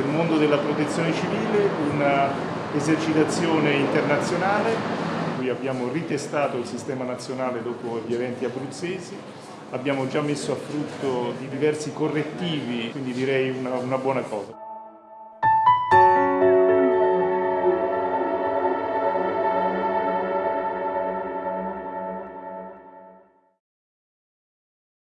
del mondo della protezione civile un'esercitazione eh, internazionale, cui abbiamo ritestato il sistema nazionale dopo gli eventi abruzzesi, abbiamo già messo a frutto di diversi correttivi, quindi direi una, una buona cosa.